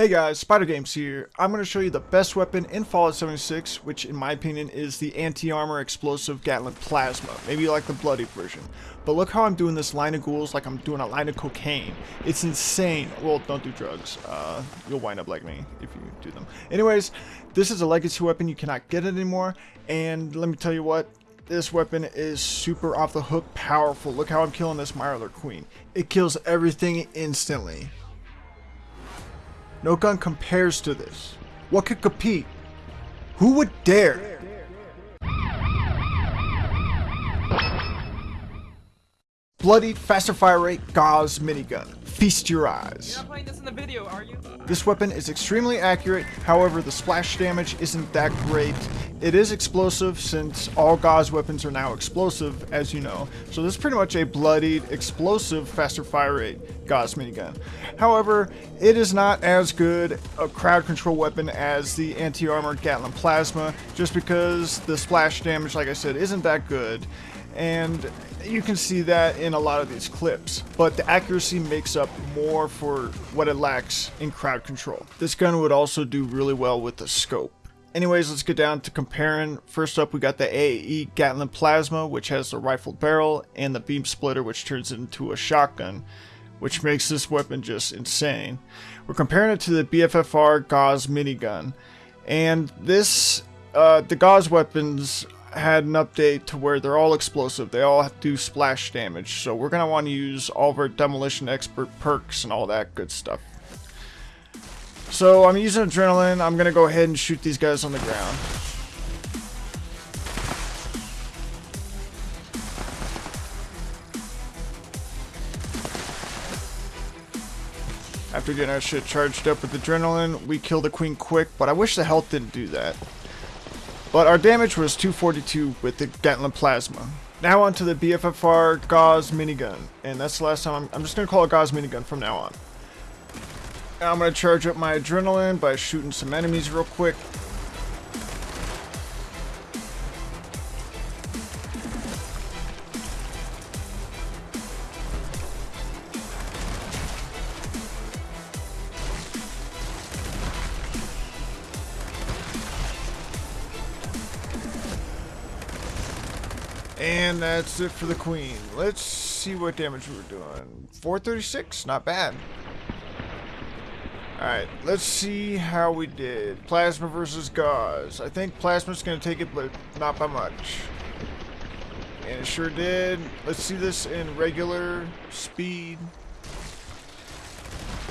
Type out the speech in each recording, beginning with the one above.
Hey guys, Spider Games here. I'm going to show you the best weapon in Fallout 76, which in my opinion is the anti-armor explosive Gatling Plasma. Maybe like the bloody version. But look how I'm doing this line of ghouls like I'm doing a line of cocaine. It's insane. Well, don't do drugs. Uh, you'll wind up like me if you do them. Anyways, this is a legacy weapon. You cannot get it anymore. And let me tell you what, this weapon is super off the hook powerful. Look how I'm killing this Mirelurk Queen. It kills everything instantly. No gun compares to this. What could compete? Who would dare? Bloodied, faster fire rate, Gauss minigun. Feast your eyes. You're not playing this in the video, are you? This weapon is extremely accurate, however the splash damage isn't that great. It is explosive since all Gauss weapons are now explosive, as you know. So this is pretty much a bloodied, explosive, faster fire rate Gauss minigun. However, it is not as good a crowd control weapon as the anti-armor Gatling Plasma, just because the splash damage, like I said, isn't that good and you can see that in a lot of these clips, but the accuracy makes up more for what it lacks in crowd control. This gun would also do really well with the scope. Anyways, let's get down to comparing. First up, we got the AAE Gatling Plasma, which has the rifled barrel, and the beam splitter, which turns it into a shotgun, which makes this weapon just insane. We're comparing it to the BFFR Gauss minigun, and this, uh, the Gauss weapons had an update to where they're all explosive. They all do splash damage. So we're going to want to use all of our demolition expert perks and all that good stuff. So I'm using adrenaline. I'm going to go ahead and shoot these guys on the ground. After getting our shit charged up with adrenaline, we kill the queen quick, but I wish the health didn't do that. But our damage was 242 with the Gatling Plasma. Now on to the BFFR Gauss minigun. And that's the last time, I'm, I'm just going to call it Gauss minigun from now on. Now I'm going to charge up my adrenaline by shooting some enemies real quick. And that's it for the queen. Let's see what damage we're doing. 436, not bad. Alright, let's see how we did. Plasma versus Gauss. I think Plasma's going to take it, but not by much. And it sure did. Let's see this in regular speed.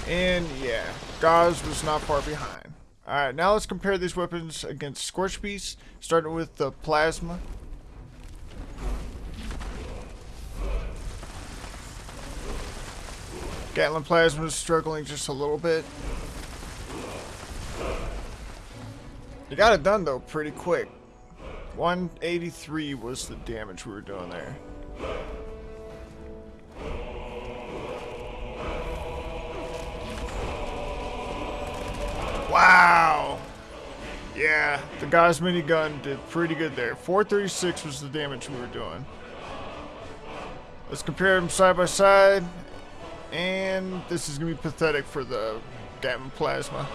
And yeah, Gauss was not far behind. Alright, now let's compare these weapons against Scorch Beast, starting with the Plasma. Gatling Plasma is struggling just a little bit. You got it done though pretty quick. 183 was the damage we were doing there. Wow! Yeah, the Gauss minigun did pretty good there. 436 was the damage we were doing. Let's compare them side by side. And this is going to be pathetic for the Gatling Plasma.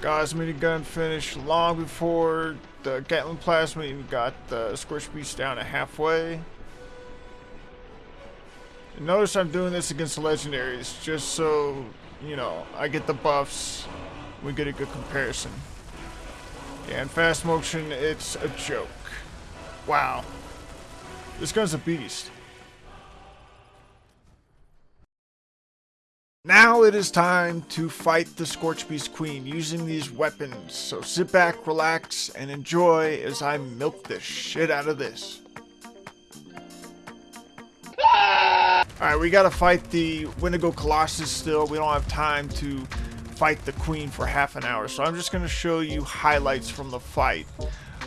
Gauss minigun finished long before the Gatling Plasma even got the Scorch Beast down to halfway. And notice I'm doing this against the legendaries just so, you know, I get the buffs. We get a good comparison. Yeah, in fast motion, it's a joke. Wow. This gun's a beast. Now it is time to fight the Scorch Beast Queen using these weapons, so sit back, relax, and enjoy as I milk the shit out of this. Alright, we gotta fight the Wendigo Colossus still. We don't have time to fight the Queen for half an hour, so I'm just gonna show you highlights from the fight.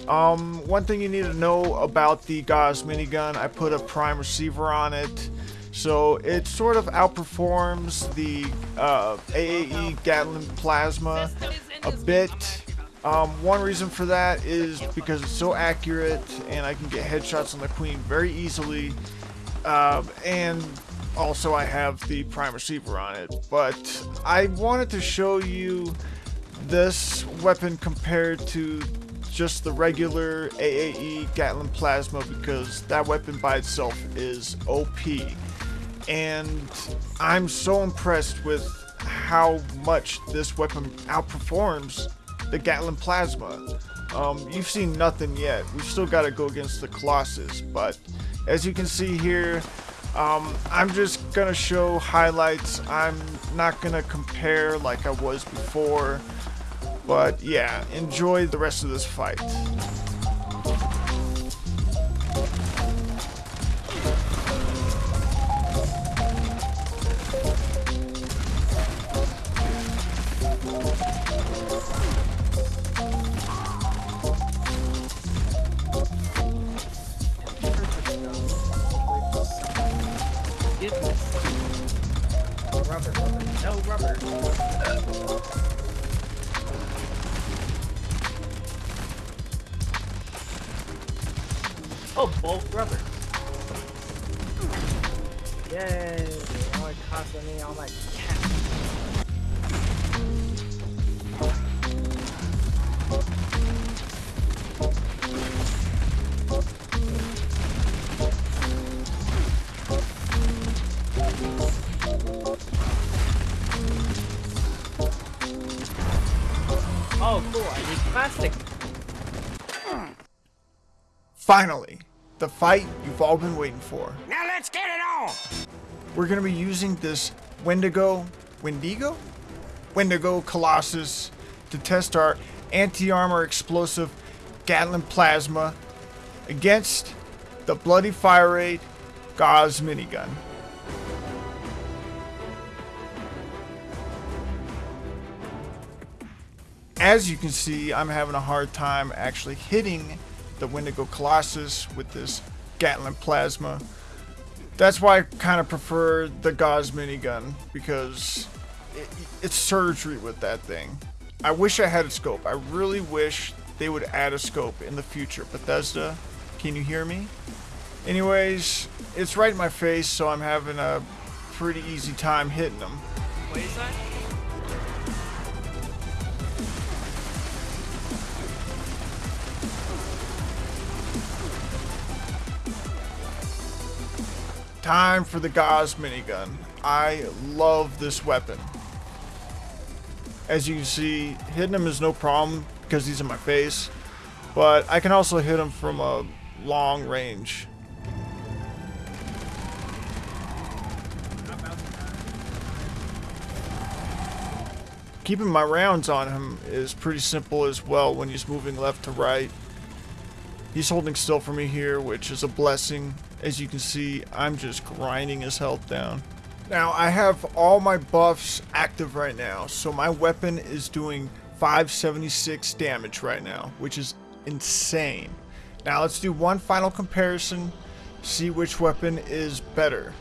Um, one thing you need to know about the Gauss minigun, I put a prime receiver on it. So it sort of outperforms the uh, AAE Gatling Plasma a bit. Um, one reason for that is because it's so accurate and I can get headshots on the Queen very easily. Uh, and also I have the prime receiver on it. But I wanted to show you this weapon compared to just the regular AAE Gatling Plasma because that weapon by itself is OP. And I'm so impressed with how much this weapon outperforms the Gatling Plasma. Um, you've seen nothing yet. We've still got to go against the Colossus, but as you can see here, um, I'm just gonna show highlights. I'm not gonna compare like I was before, but yeah, enjoy the rest of this fight. Rubber, no rubber. Oh, bulk rubber. Yay! Only costing me all my Finally, the fight you've all been waiting for. Now let's get it on! We're gonna be using this Wendigo, Wendigo? Wendigo Colossus to test our anti-armor explosive Gatling Plasma against the Bloody Fire Rate Gauss minigun. As you can see, I'm having a hard time actually hitting the Wendigo Colossus with this Gatling Plasma. That's why I kind of prefer the Gauss minigun because it, it's surgery with that thing. I wish I had a scope. I really wish they would add a scope in the future. Bethesda, can you hear me? Anyways, it's right in my face, so I'm having a pretty easy time hitting them. Time for the Gauss minigun. I love this weapon. As you can see, hitting him is no problem because he's in my face, but I can also hit him from a long range. Keeping my rounds on him is pretty simple as well when he's moving left to right. He's holding still for me here, which is a blessing. As you can see, I'm just grinding his health down. Now, I have all my buffs active right now, so my weapon is doing 576 damage right now, which is insane. Now, let's do one final comparison, see which weapon is better.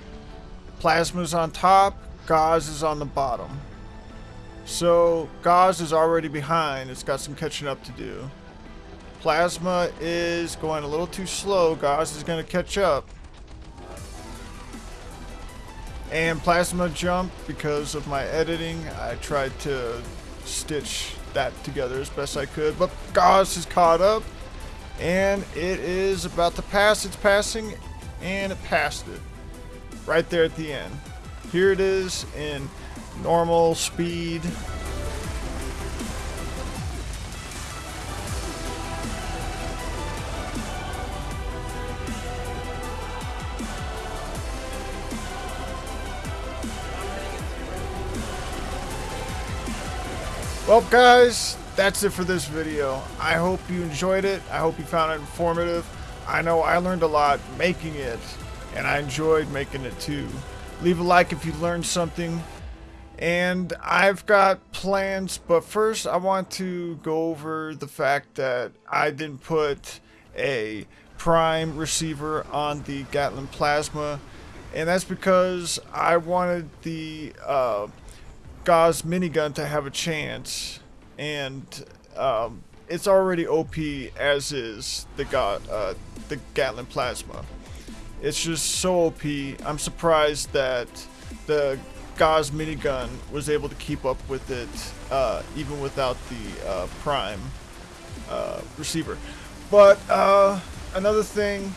Plasma's on top, Gauss is on the bottom. So, Gauss is already behind, it's got some catching up to do. Plasma is going a little too slow. Gauss is going to catch up. And Plasma jump, because of my editing, I tried to stitch that together as best I could. But Gauss is caught up. And it is about to pass. It's passing. And it passed it. Right there at the end. Here it is in normal speed. Well, guys, that's it for this video. I hope you enjoyed it. I hope you found it informative. I know I learned a lot making it, and I enjoyed making it too. Leave a like if you learned something. And I've got plans, but first I want to go over the fact that I didn't put a prime receiver on the Gatling Plasma, and that's because I wanted the uh, Gauss minigun to have a chance, and um, it's already OP as is the Ga uh, the Gatling Plasma. It's just so OP. I'm surprised that the Gauss minigun was able to keep up with it, uh, even without the uh, Prime uh, receiver. But uh, another thing,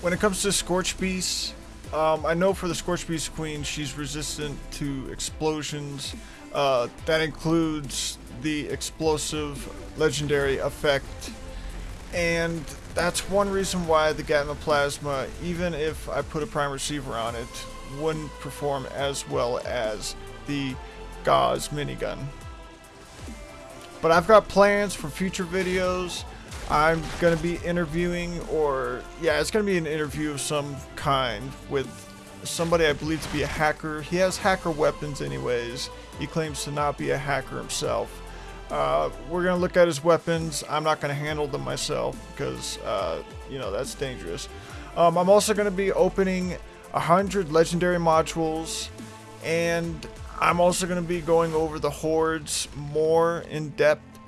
when it comes to Scorch Beast, um, I know for the Scorch Beast Queen, she's resistant to explosions. Uh, that includes the explosive legendary effect. And that's one reason why the Gatma Plasma, even if I put a prime receiver on it, wouldn't perform as well as the Gauss minigun. But I've got plans for future videos. I'm going to be interviewing, or yeah, it's going to be an interview of some kind with somebody I believe to be a hacker. He has hacker weapons anyways. He claims to not be a hacker himself. Uh, we're going to look at his weapons. I'm not going to handle them myself because, uh, you know, that's dangerous. Um, I'm also going to be opening 100 legendary modules and I'm also going to be going over the hordes more in depth.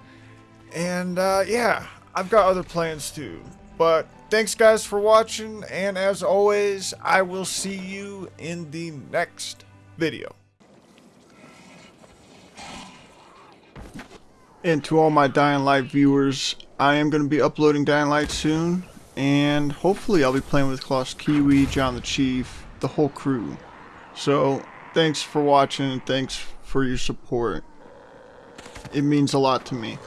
And uh, yeah, I've got other plans too. But thanks guys for watching and as always, I will see you in the next video. And to all my Dying Light viewers, I am going to be uploading Dying Light soon, and hopefully I'll be playing with Klaus Kiwi, John the Chief, the whole crew. So, thanks for watching and thanks for your support. It means a lot to me.